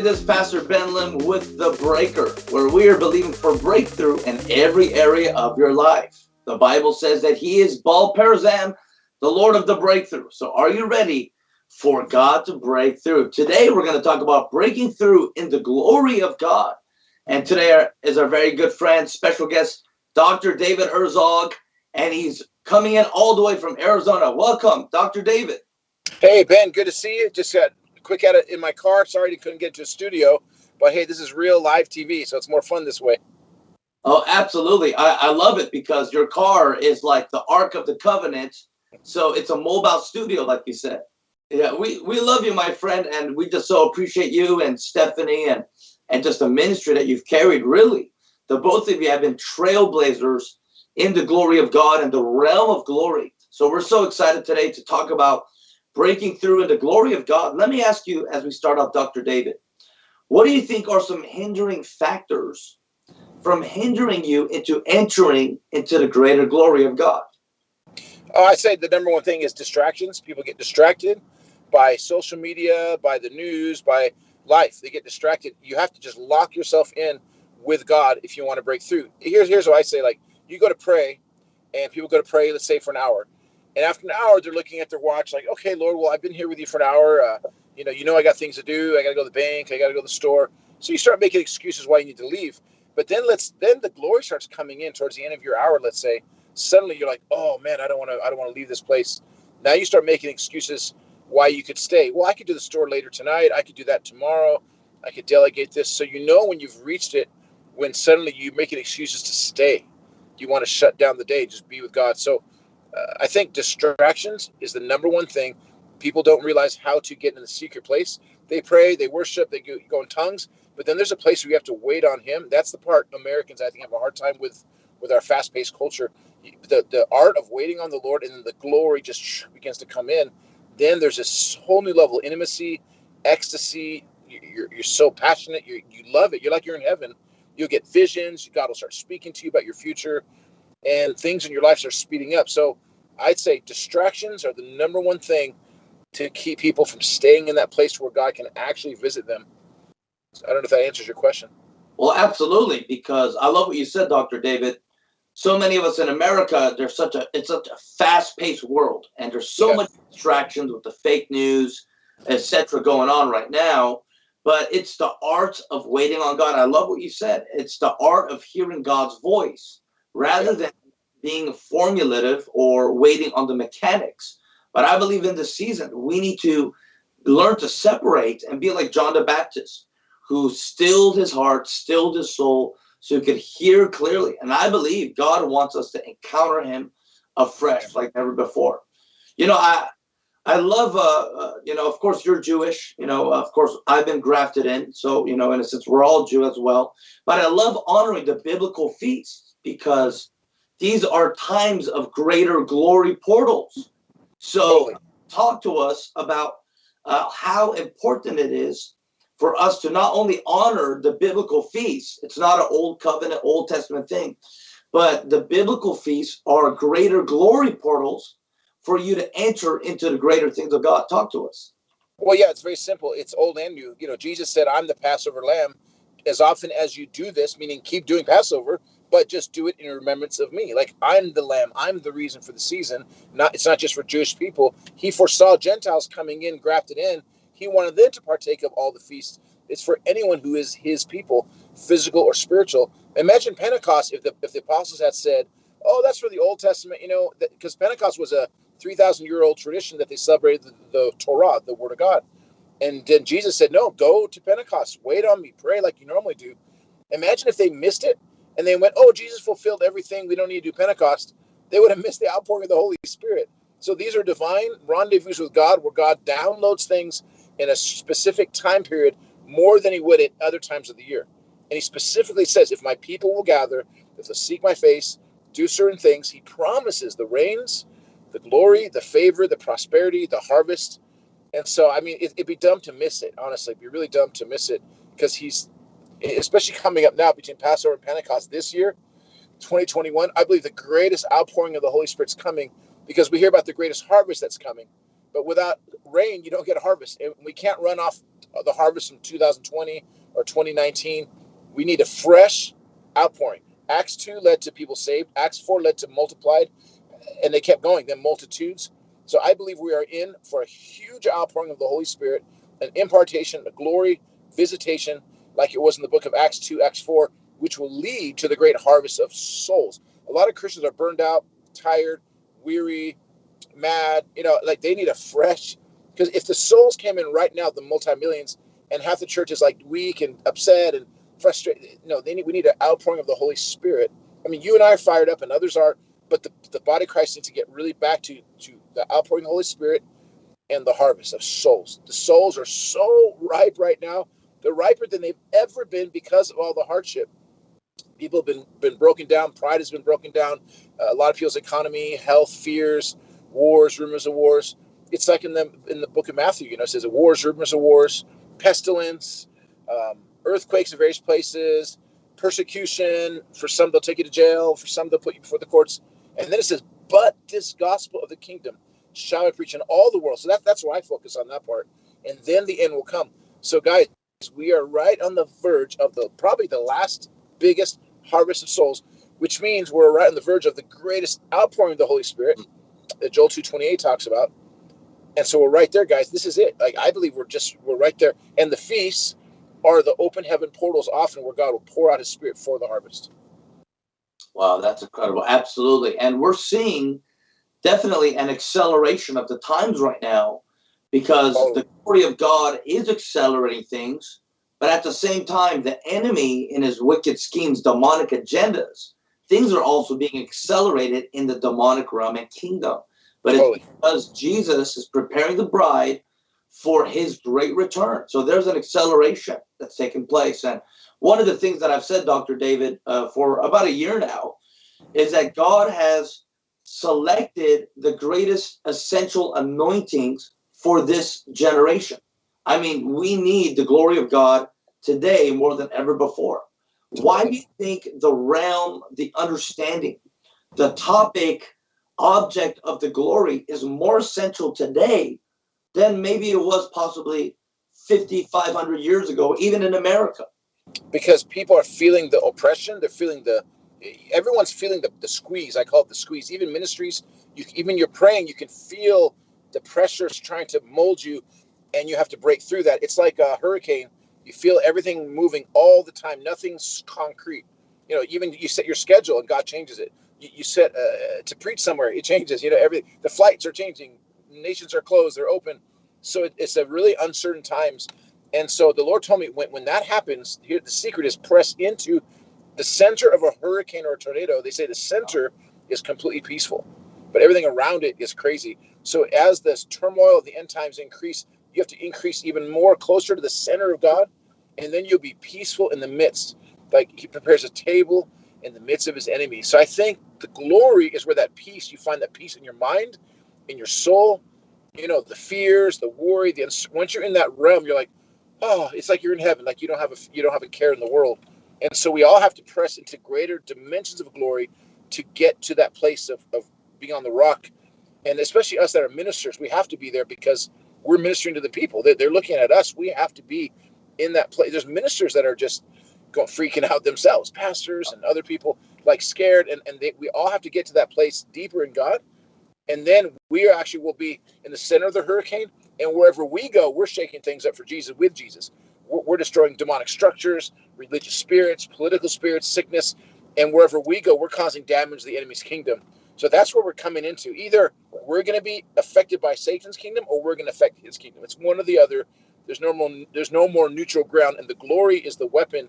This is Pastor Ben Lim with The Breaker, where we are believing for breakthrough in every area of your life. The Bible says that He is Baal Perazim, the Lord of the breakthrough. So, are you ready for God to break through? Today, we're going to talk about breaking through in the glory of God. And today is our very good friend, special guest, Dr. David Herzog, and he's coming in all the way from Arizona. Welcome, Dr. David. Hey, Ben, good to see you. Just got quick at it in my car. Sorry, I couldn't get to a studio, but hey, this is real live TV, so it's more fun this way. Oh, absolutely. I, I love it because your car is like the Ark of the Covenant. So it's a mobile studio, like you said. Yeah, we, we love you, my friend, and we just so appreciate you and Stephanie and and just the ministry that you've carried, really. The both of you have been trailblazers in the glory of God and the realm of glory. So we're so excited today to talk about breaking through in the glory of God. Let me ask you as we start off, Dr. David, what do you think are some hindering factors from hindering you into entering into the greater glory of God? Oh, I say the number one thing is distractions. People get distracted by social media, by the news, by life. They get distracted. You have to just lock yourself in with God if you want to break through. Here's here's what I say: like you go to pray, and people go to pray, let's say for an hour. And after an hour, they're looking at their watch, like, okay, Lord, well, I've been here with you for an hour. Uh, you know, you know, I got things to do. I got to go to the bank. I got to go to the store. So you start making excuses why you need to leave. But then let's then the glory starts coming in towards the end of your hour. Let's say suddenly you're like, oh man, I don't want to. I don't want to leave this place. Now you start making excuses why you could stay. Well, I could do the store later tonight. I could do that tomorrow. I could delegate this. So you know when you've reached it, when suddenly you're making excuses to stay. You want to shut down the day, just be with God. So uh, I think distractions is the number one thing. People don't realize how to get in the secret place. They pray, they worship, they go, in tongues, but then there's a place where you have to wait on Him. That's the part Americans I think have a hard time with, with our fast-paced culture. The the art of waiting on the Lord and the glory just begins to come in. Then there's this whole new level of intimacy, ecstasy. You're, you're so passionate. You you love it. You're like you're in heaven. You'll get visions. God will start speaking to you about your future and things in your life are speeding up. So I'd say distractions are the number one thing to keep people from staying in that place where God can actually visit them. So I don't know if that answers your question. Well, absolutely, because I love what you said, Dr. David. So many of us in America, there's such a it's such a fast-paced world, and there's so yeah. much distractions with the fake news, etc., going on right now. But it's the art of waiting on God. I love what you said. It's the art of hearing God's voice rather than being formulative or waiting on the mechanics. But I believe in this season, we need to learn to separate and be like John the Baptist, who stilled his heart, stilled his soul, so he could hear clearly. And I believe God wants us to encounter him afresh like never before. You know, I I love, uh, uh, you know, of course you're Jewish, you know, of course I've been grafted in. So, you know, in a sense, we're all Jew as well. But I love honoring the biblical feasts because these are times of greater glory portals. So, talk to us about uh, how important it is for us to not only honor the biblical feasts, it's not an old covenant, Old Testament thing, but the biblical feasts are greater glory portals for you to enter into the greater things of God. Talk to us. Well, yeah, it's very simple. It's old and new. You know, Jesus said, I'm the Passover lamb. As often as you do this, meaning keep doing Passover, but just do it in remembrance of me. Like I'm the lamb, I'm the reason for the season. Not it's not just for Jewish people. He foresaw Gentiles coming in, grafted in. He wanted them to partake of all the feasts. It's for anyone who is his people, physical or spiritual. Imagine Pentecost if the if the apostles had said, "Oh, that's for the Old Testament," you know, because Pentecost was a three thousand year old tradition that they celebrated the, the Torah, the Word of God. And then Jesus said, "No, go to Pentecost. Wait on me. Pray like you normally do." Imagine if they missed it and they went, "Oh, Jesus fulfilled everything. We don't need to do Pentecost." They would have missed the outpouring of the Holy Spirit. So these are divine rendezvous with God, where God downloads things in a specific time period more than He would at other times of the year. And He specifically says, "If my people will gather, if they seek my face, do certain things," He promises the rains, the glory, the favor, the prosperity, the harvest. And so, I mean, it, would be dumb to miss it. Honestly, it'd be really dumb to miss it because He's especially coming up now between Passover and Pentecost this year, 2021, I believe the greatest outpouring of the Holy Spirit's coming because we hear about the greatest harvest that's coming. but without rain, you don't get a harvest. And we can't run off the harvest from 2020 or 2019. We need a fresh outpouring. Acts 2 led to people saved, Acts 4 led to multiplied, and they kept going, then multitudes. So I believe we are in for a huge outpouring of the Holy Spirit, an impartation, a glory, visitation, like it was in the book of Acts 2, Acts 4, which will lead to the great harvest of souls. A lot of Christians are burned out, tired, weary, mad. You know, like they need a fresh. Because if the souls came in right now, the multi millions, and half the church is like weak and upset and frustrated, no, they need we need an outpouring of the Holy Spirit. I mean, you and I are fired up, and others are, but the, the body of Christ needs to get really back to to the outpouring of the Holy Spirit and the harvest of souls. The souls are so ripe right now. They're riper than they've ever been because of all the hardship people have been been broken down. Pride has been broken down. Uh, a lot of people's economy, health, fears, wars, rumors of wars. It's like in the in the book of Matthew. You know, it says wars, rumors of wars, pestilence, um, earthquakes in various places, persecution. For some, they'll take you to jail. For some, they'll put you before the courts. And then it says, "But this gospel of the kingdom shall I preach in all the world." So that, that's why I focus on that part. And then the end will come. So, guys, we are right on the verge of the probably the last biggest harvest of souls, which means we're right on the verge of the greatest outpouring of the Holy Spirit that Joel 228 talks about. And so we're right there, guys. This is it. Like I believe we're just we're right there. And the feasts are the open heaven portals often where God will pour out his spirit for the harvest. Wow, that's incredible. Absolutely. And we're seeing definitely an acceleration of the times right now because oh. the glory of God is accelerating things but at the same time, the enemy in his wicked schemes, demonic agendas, things are also being accelerated in the demonic realm and kingdom. But it's because Jesus is preparing the bride for his great return. So there's an acceleration that's taking place. And one of the things that I've said, Dr. David, uh, for about a year now, is that God has selected the greatest essential anointings for this generation. I mean, we need the glory of God today more than ever before. Why do you think the realm, the understanding, the topic, object of the glory is more essential today than maybe it was possibly 5,500 years ago, even in America? Because people are feeling the oppression, they're feeling the everyone's feeling the, the squeeze. I call it the squeeze. Even ministries, you even you're praying, you can feel the pressures trying to mold you and you have to break through that. It's like a hurricane. You feel everything moving all the time. Nothing's concrete. You know, even you set your schedule and God changes it. You, you set uh, to preach somewhere, it changes. You know, every the flights are changing, nations are closed, they're open. So it, it's a really uncertain times. And so the Lord told me when, when that happens, here the secret is press into the center of a hurricane or a tornado. They say the center is completely peaceful, but everything around it is crazy. So as this turmoil of the end times increase, you have to increase even more closer to the center of God, and then you'll be peaceful in the midst. Like he prepares a table in the midst of his enemies. So I think the glory is where that peace, you find that peace in your mind, in your soul, you know, the fears, the worry, the once you're in that realm, you're like, oh, it's like you're in heaven. Like you don't have a you don't have a care in the world. And so we all have to press into greater dimensions of glory to get to that place of, of being on the rock. And especially us that are ministers, we have to be there because we're ministering to the people. They're, they're looking at us. We have to be in that place. There's ministers that are just going freaking out themselves, pastors and other people like scared, and and they, we all have to get to that place deeper in God, and then we actually will be in the center of the hurricane, and wherever we go, we're shaking things up for Jesus with Jesus. We're, we're destroying demonic structures, religious spirits, political spirits, sickness, and wherever we go, we're causing damage to the enemy's kingdom. So that's where we're coming into. Either we're going to be affected by Satan's kingdom or we're going to affect his kingdom. It's one or the other. There's no more there's no more neutral ground and the glory is the weapon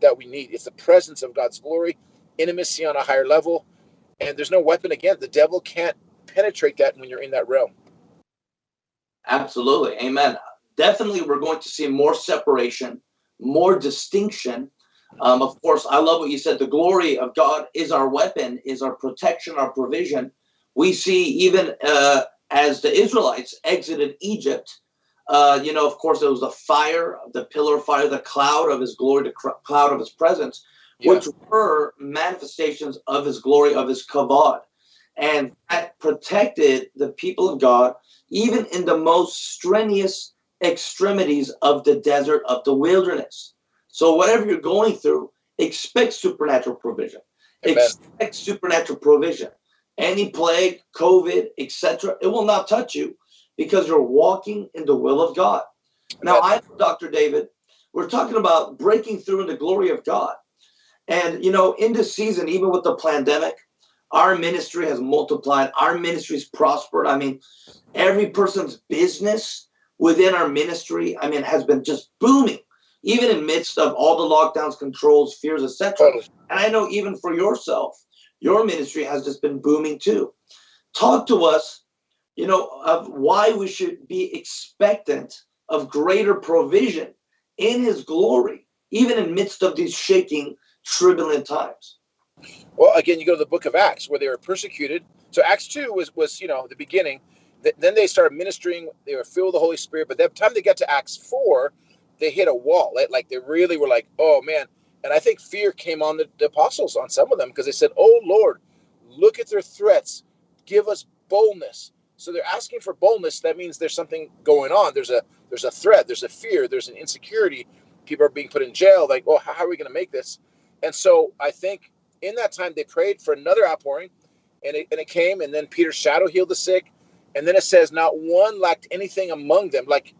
that we need. It's the presence of God's glory, intimacy on a higher level, and there's no weapon again. The devil can't penetrate that when you're in that realm. Absolutely. Amen. Definitely we're going to see more separation, more distinction um, of course, I love what you said. The glory of God is our weapon, is our protection, our provision. We see even uh, as the Israelites exited Egypt, uh, you know, of course, it was the fire, the pillar of fire, the cloud of his glory, the cloud of his presence, yeah. which were manifestations of his glory, of his kavod. And that protected the people of God, even in the most strenuous extremities of the desert, of the wilderness. So, whatever you're going through, expect supernatural provision. Amen. Expect supernatural provision. Any plague, COVID, etc., it will not touch you because you're walking in the will of God. Now, I, Dr. David, we're talking about breaking through in the glory of God. And, you know, in this season, even with the pandemic, our ministry has multiplied, our ministry's prospered. I mean, every person's business within our ministry, I mean, has been just booming, even in midst of all the lockdowns, controls, fears, etc. And I know even for yourself, your ministry has just been booming too. Talk to us, you know, of why we should be expectant of greater provision in his glory, even in midst of these shaking, turbulent times. Well, again, you go to the book of Acts where they were persecuted. So Acts 2 was, was you know, the beginning. Then they started ministering. They were filled with the Holy Spirit. But by the time they got to Acts 4, they hit a wall. Like, like they really were like, oh, man. And I think fear came on the, the apostles, on some of them, because they said, oh, Lord, look at their threats. Give us boldness. So they're asking for boldness. That means there's something going on. There's a there's a threat. There's a fear. There's an insecurity. People are being put in jail. Like, oh, how are we going to make this? And so I think in that time they prayed for another outpouring, and it, and it came. And then Peter's shadow healed the sick, and then it says not one lacked anything among them. Like,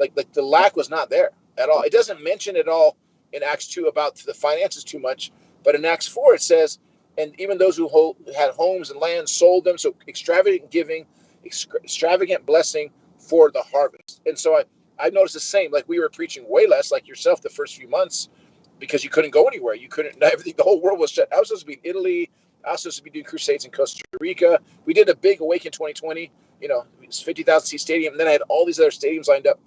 like like the lack was not there at all. It doesn't mention at all in Acts two about the finances too much, but in Acts four it says, and even those who hold, had homes and lands sold them. So extravagant giving, extravagant blessing for the harvest. And so I I noticed the same. Like we were preaching way less, like yourself, the first few months because you couldn't go anywhere. You couldn't. Everything. The whole world was shut. I was supposed to be in Italy. I was supposed to be doing crusades in Costa Rica. We did a big Awaken 2020. You know, it was 50,000 seat stadium. And then I had all these other stadiums lined up.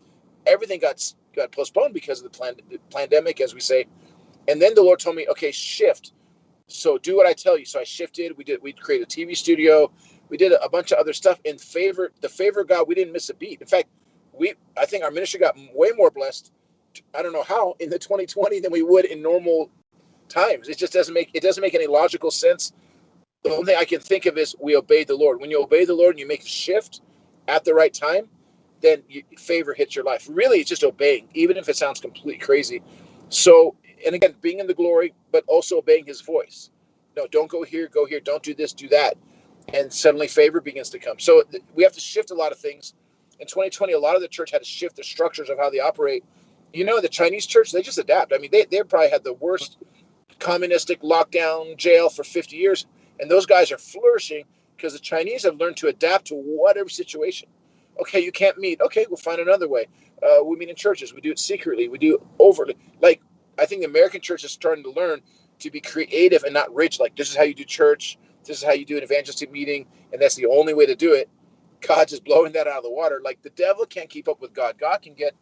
Everything got got postponed because of the, plan, pandemic, as we say. And then the Lord told me, okay, shift. So do what I tell you. So I shifted. We did. We created a TV studio. We did a bunch of other stuff in favor. The favor of God. We didn't miss a beat. In fact, we. I think our ministry got way more blessed I don't know how in the 2020 than we would in normal times. It just doesn't make it doesn't make any logical sense. The only thing I can think of is we obeyed the Lord. When you obey the Lord and you make a shift at the right time, then favor hits your life. Really, it's just obeying, even if it sounds completely crazy. So, and again, being in the glory, but also obeying His voice. No, don't go here, go here. Don't do this, do that, and suddenly favor begins to come. So we have to shift a lot of things. In 2020, a lot of the church had to shift the structures of how they operate you know, the Chinese church, they just adapt. I mean, they, they probably had the worst communistic lockdown jail for 50 years. And those guys are flourishing because the Chinese have learned to adapt to whatever situation. Okay, you can't meet. Okay, we'll find another way. Uh, we meet in churches. We do it secretly. We do it overtly. Like, I think the American church is starting to learn to be creative and not rich. Like, this is how you do church. This is how you do an evangelistic meeting. And that's the only way to do it. God's just blowing that out of the water. Like, the devil can't keep up with God. God can get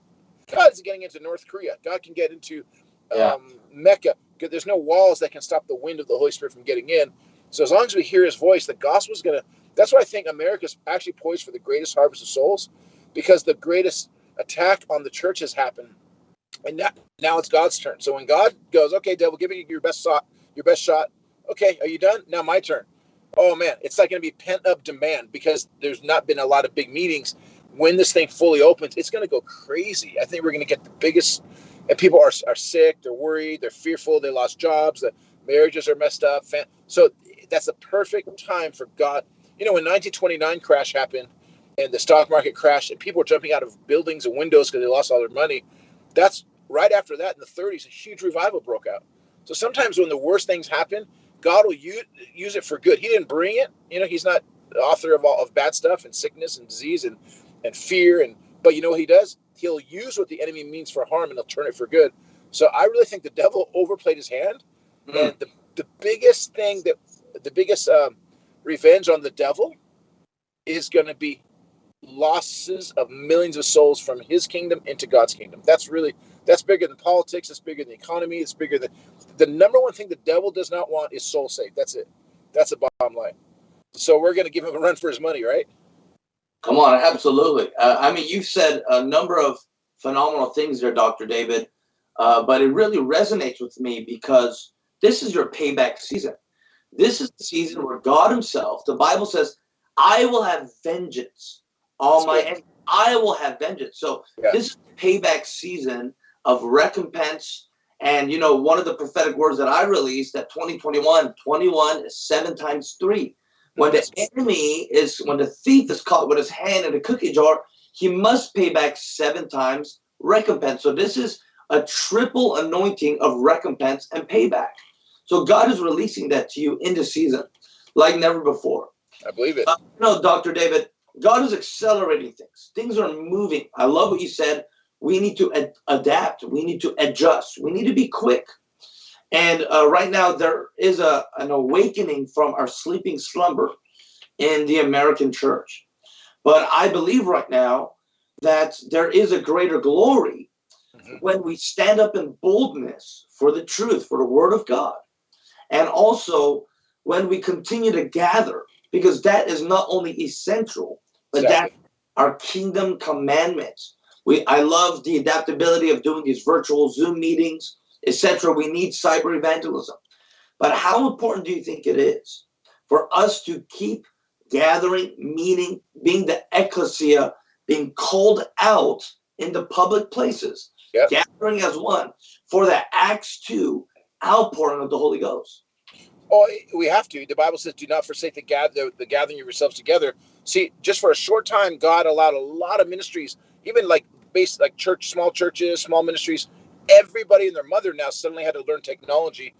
God is getting into North Korea. God can get into um, yeah. Mecca. There's no walls that can stop the wind of the Holy Spirit from getting in. So as long as we hear His voice, the gospel is gonna. That's why I think America's actually poised for the greatest harvest of souls, because the greatest attack on the church has happened, and now, now it's God's turn. So when God goes, okay, devil, give me your best shot, your best shot. Okay, are you done? Now my turn. Oh man, it's like going to be pent up demand because there's not been a lot of big meetings when this thing fully opens, it's going to go crazy. I think we're going to get the biggest, and people are, are sick, they're worried, they're fearful, they lost jobs, the marriages are messed up. So that's the perfect time for God. You know, when 1929 crash happened and the stock market crashed and people were jumping out of buildings and windows because they lost all their money, that's right after that in the 30s, a huge revival broke out. So sometimes when the worst things happen, God will use, use it for good. He didn't bring it. You know, he's not the author of all of bad stuff and sickness and disease and and fear and but you know what he does he'll use what the enemy means for harm and he'll turn it for good so i really think the devil overplayed his hand mm. and the, the biggest thing that the biggest um, revenge on the devil is going to be losses of millions of souls from his kingdom into god's kingdom that's really that's bigger than politics it's bigger than the economy it's bigger than the number one thing the devil does not want is soul saved that's it that's the bottom line so we're going to give him a run for his money right Come on, absolutely. Uh, I mean, you've said a number of phenomenal things there, Dr. David, uh, but it really resonates with me because this is your payback season. This is the season where God Himself, the Bible says, I will have vengeance on my enemies. I will have vengeance. So Yeah. this is payback season of recompense. And you know, one of the prophetic words that I released that 2021, 21 is seven times three. When the enemy is when the thief is caught with his hand in a cookie jar, he must pay back seven times recompense. So this is a triple anointing of recompense and payback. So God is releasing that to you in the season like never before. I believe it. Uh, no, Dr. David, God is accelerating things. Things are moving. I love what you said. We need to ad- adapt. We need to adjust. We need to be quick. And uh, right now, there is a, an awakening from our sleeping slumber in the American church. But I believe right now that there is a greater glory Mhm. when we stand up in boldness for the truth, for the word of God. And also when we continue to gather, because that is not only essential, but that Exactly. our kingdom commandments. We I love the adaptability of doing these virtual Zoom meetings, etc. We need cyber evangelism. But how important do you think it is for us to keep gathering, meeting, being the ecclesia, being called out in the public places, Yeah. gathering as one for the Acts 2 outpouring of the Holy Ghost? Oh, we have to. The Bible says, "Do not forsake the gather the gathering of yourselves together." See, just for a short time, God allowed a lot of ministries, even like base like church, small churches, small ministries. Everybody and their mother now suddenly had to learn technology.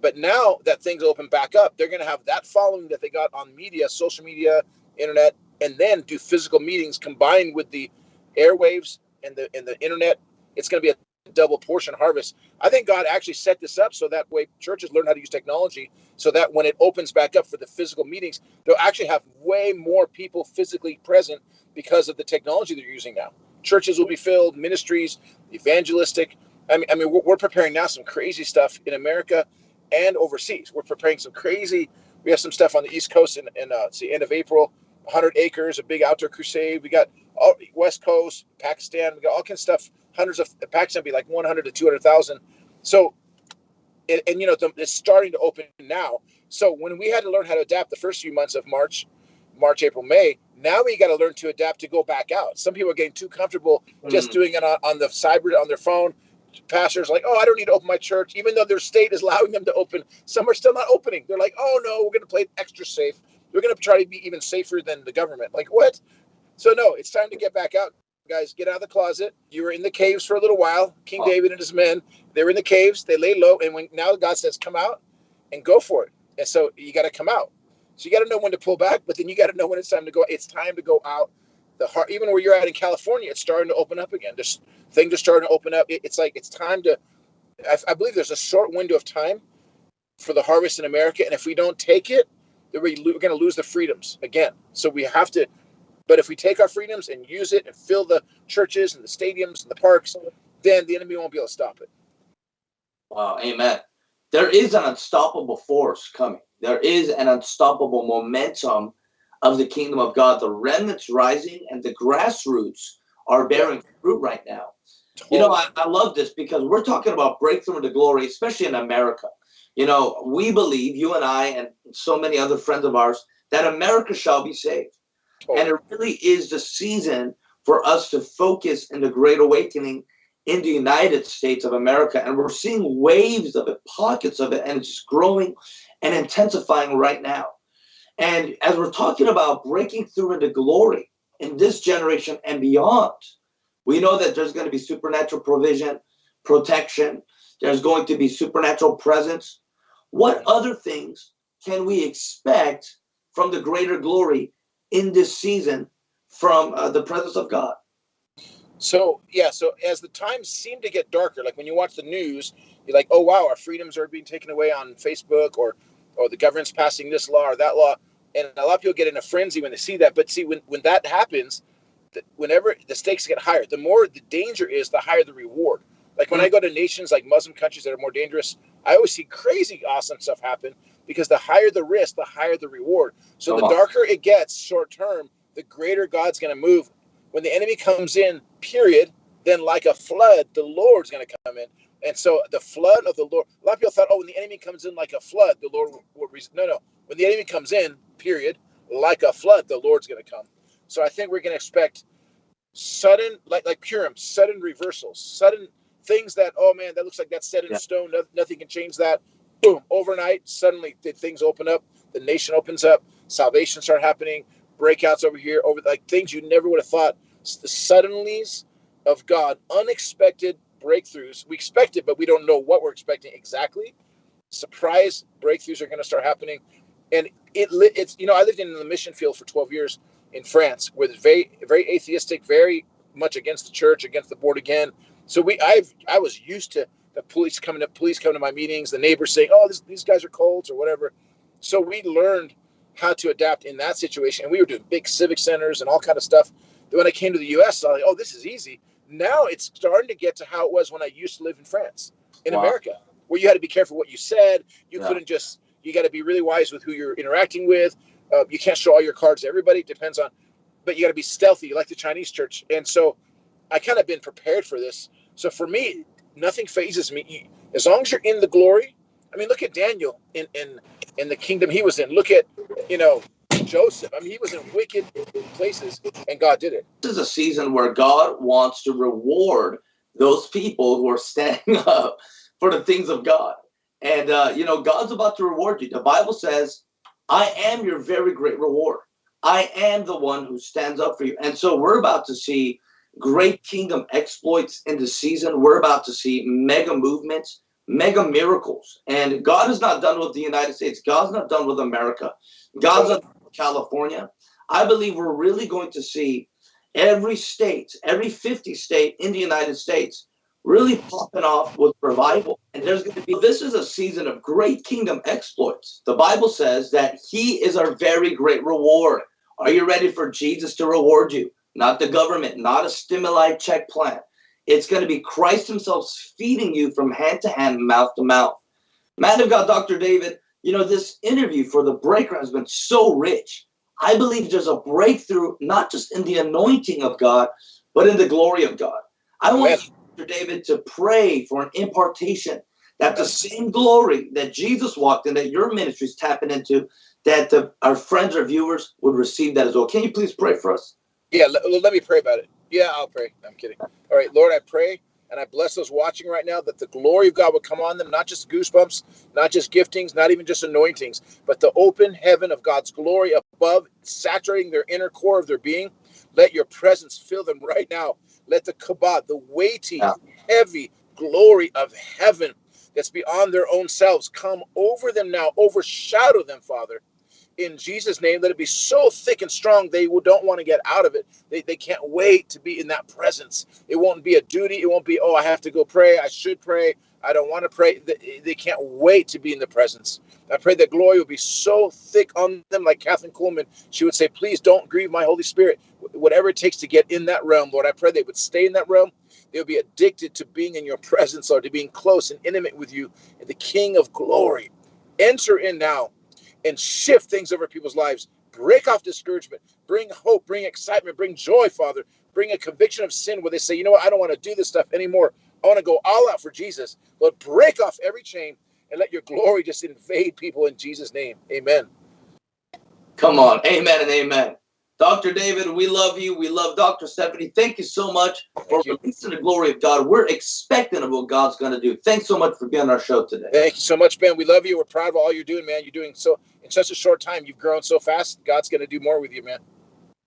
But now that things open back up, they're going to have that following that they got on media, social media, internet, and then do physical meetings combined with the airwaves and the and the internet. It's going to be a double portion harvest. I think God actually set this up so that way churches learn how to use technology so that when it opens back up for the physical meetings, they'll actually have way more people physically present because of the technology they're using now. Churches will be filled, ministries, evangelistic. I mean, I mean, we're, we're preparing now some crazy stuff in America and overseas. We're preparing some crazy. We have some stuff on the East Coast in, in uh, it's the end of April. 100 acres, a big outdoor crusade. We got all West Coast, Pakistan. We got all kinds of stuff. Hundreds of Pakistan be like 100 to 200,000. So and, and you know the, it's starting to open now. So when we had to learn how to adapt the first few months of March, March, April, May, now we got to learn to adapt to go back out. Some people are getting too comfortable just Mm. doing it on, on the cyber on their phone. Pastors like, oh, I don't need to open my church, even though their state is allowing them to open. Some are still not opening. They're like, oh no, we're going to play extra safe. We're going to try to be even safer than the government. Like what? So no, it's time to get back out, guys. Get out of the closet. You were in the caves for a little while. King Oh. David and his men, they were in the caves. They lay low, and when now God says, "Come out and go for it," and so you got to come out. So you got to know when to pull back, but then you got to know when it's time to go. It's time to go out. The heart, even where you're at in California, it's starting to open up again. There's things are starting to open up. It- it's like it's time to. I, I believe there's a short window of time for the harvest in America, and if we don't take it, then we're going to lose the freedoms again. So we have to. But if we take our freedoms and use it and fill the churches and the stadiums and the parks, then the enemy won't be able to stop it. Wow, amen. There is an unstoppable force coming. There is an unstoppable momentum of the kingdom of God. The remnant's rising and the grassroots are bearing fruit right now. You know, I, I love this because we're talking about breakthrough into glory, especially in America. You know, we believe, you and I, and so many other friends of ours, that America shall be saved. And it really is the season for us to focus in the great awakening in the United States of America. And we're seeing waves of it, pockets of it, and it's just growing and intensifying right now. And as we're talking about breaking through into glory in this generation and beyond, we know that there's going to be supernatural provision, protection, there's going to be supernatural presence. What other things can we expect from the greater glory in this season from uh, the presence of God? So yeah, so as the times seem to get darker, like when you watch the news, you're like, oh wow, our freedoms are being taken away on Facebook, or or the government's passing this law or that law, and a lot of people get in a frenzy when they see that. But see, when when that happens, whenever the stakes get higher, the more the danger is, the higher the reward. Like when I go to nations like Muslim countries that are more dangerous, I always see crazy awesome stuff happen because the higher the risk, the higher the reward. So Come the on. darker it gets short term, the greater God's going to move. When the enemy comes in, period, then like a flood, the Lord's going to come in. And so the flood of the Lord, a lot of people thought, oh, when the enemy comes in like a flood, the Lord will, will no, no. When the enemy comes in, period, like a flood, the Lord's going to come. So I think we're going to expect sudden, like like Purim, sudden reversals, sudden things that, oh man, that looks like that's set in yeah. stone. No, nothing can change that. Boom, overnight, suddenly things open up. The nation opens up. Salvation start happening. Breakouts over here, over like things you never would have thought. The suddenlies of God, unexpected breakthroughs. We expect it, but we don't know what we're expecting exactly. Surprise breakthroughs are going to start happening, and it it's you know I lived in the mission field for 12 years in France, where it's very very atheistic, very much against the church, against the board again. So we I've I was used to the police coming to police coming to my meetings, the neighbors saying, "Oh, this, these guys are colds or whatever." So we learned how to adapt in that situation, and we were doing big civic centers and all kind of stuff. Then when I came to the U.S., I was like, "Oh, this is easy." Now it's starting to get to how it was when I used to live in France, in wow. America, where you had to be careful what you said. You yeah. couldn't just. You got to be really wise with who you're interacting with. Uh, you can't show all your cards to everybody. It depends on, but you got to be stealthy, like the Chinese church. And so, I kind of been prepared for this. So for me, nothing fazes me. As long as you're in the glory. I mean, look at Daniel in in in the kingdom he was in. Look at you know Joseph. I mean, he was in wicked places, and God did it. This is a season where God wants to reward those people who are standing up for the things of God. And, uh, you know, God's about to reward you. The Bible says, I am your very great reward. I am the one who stands up for you. And so we're about to see great kingdom exploits in the season. We're about to see mega movements, mega miracles. And God is not done with the United States. God's not done with America. God's not done with California. I believe we're really going to see every state, every 50 state in the United States really popping off with revival. And there's going to be, this is a season of great kingdom exploits. The Bible says that he is our very great reward. Are you ready for Jesus to reward you? Not the government, not a stimuli check plan. It's going to be Christ himself feeding you from hand to hand, mouth to mouth. Man of God, Dr. David, you know, this interview for the breaker has been so rich. I believe there's a breakthrough, not just in the anointing of God, but in the glory of God. I want yes. Dr. David to pray for an impartation that the same glory that Jesus walked in, that your ministry is tapping into, that the, our friends or viewers would receive that as well. Can you please pray for us? Yeah, let, let me pray about it. Yeah, I'll pray. I'm kidding. All right, Lord, I pray and I bless those watching right now that the glory of God would come on them, not just goosebumps, not just giftings, not even just anointings, but the open heaven of God's glory above, saturating their inner core of their being. Let your presence fill them right now. Let the kabod, the weighty, heavy glory of heaven that's beyond their own selves, come over them now, overshadow them, Father in Jesus' name. Let it be so thick and strong they don't want to get out of it. They, they can't wait to be in that presence. It won't be a duty. It won't be, oh, I have to go pray. I should pray. I don't want to pray. They, they can't wait to be in the presence. I pray that glory will be so thick on them, like Kathryn Kuhlman. She would say, please don't grieve my Holy Spirit. Whatever it takes to get in that realm, Lord, I pray they would stay in that realm. They'll be addicted to being in your presence, Lord, to being close and intimate with you, the King of glory. Enter in now and shift things over people's lives. Break off discouragement, bring hope, bring excitement, bring joy, Father. Bring a conviction of sin where they say, you know what, I don't want to do this stuff anymore. I want to go all out for Jesus. Lord, break off every chain and let your glory just invade people in Jesus' name. Amen. Come on. Amen and amen. Dr. David, we love you. We love Dr. Stephanie. Thank you so much Thank for you. releasing the glory of God. We're expecting of what God's going to do. Thanks so much for being on our show today. Thank you so much, Ben. We love you. We're proud of all you're doing, man. You're doing so in such a short time. You've grown so fast. God's going to do more with you, man.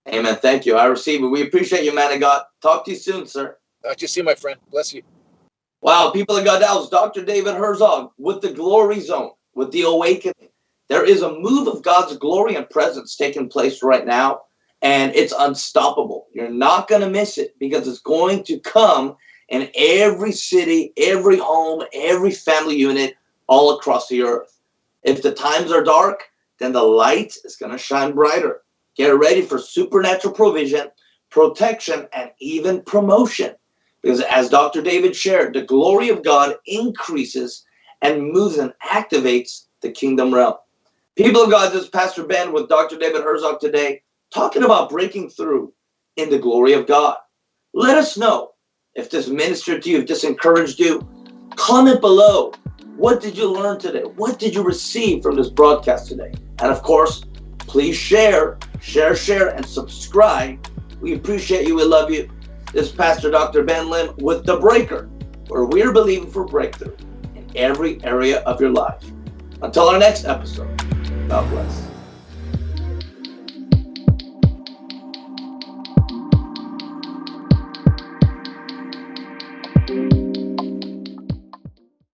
Amen. Thank you. I receive it. We appreciate you, man of God. Talk to you soon, sir. Talk to you soon, my friend. Bless you. Wow, people of God, that was Dr. David Herzog with the Glory Zone, with the Awakening. There is a move of God's glory and presence taking place right now and it's unstoppable. You're not going to miss it because it's going to come in every city, every home, every family unit all across the earth. If the times are dark, then the light is going to shine brighter. Get ready for supernatural provision, protection, and even promotion. Because as Dr. David shared, the glory of God increases and moves and activates the kingdom realm. People of God, this is Pastor Ben with Dr. David Herzog today talking about breaking through in the glory of God. Let us know if this ministered to you, if this encouraged you. Comment below. What did you learn today? What did you receive from this broadcast today? And of course, please share, share, share, and subscribe. We appreciate you. We love you. This is Pastor Dr. Ben Lim with The Breaker, where we're believing for breakthrough in every area of your life. Until our next episode, God bless.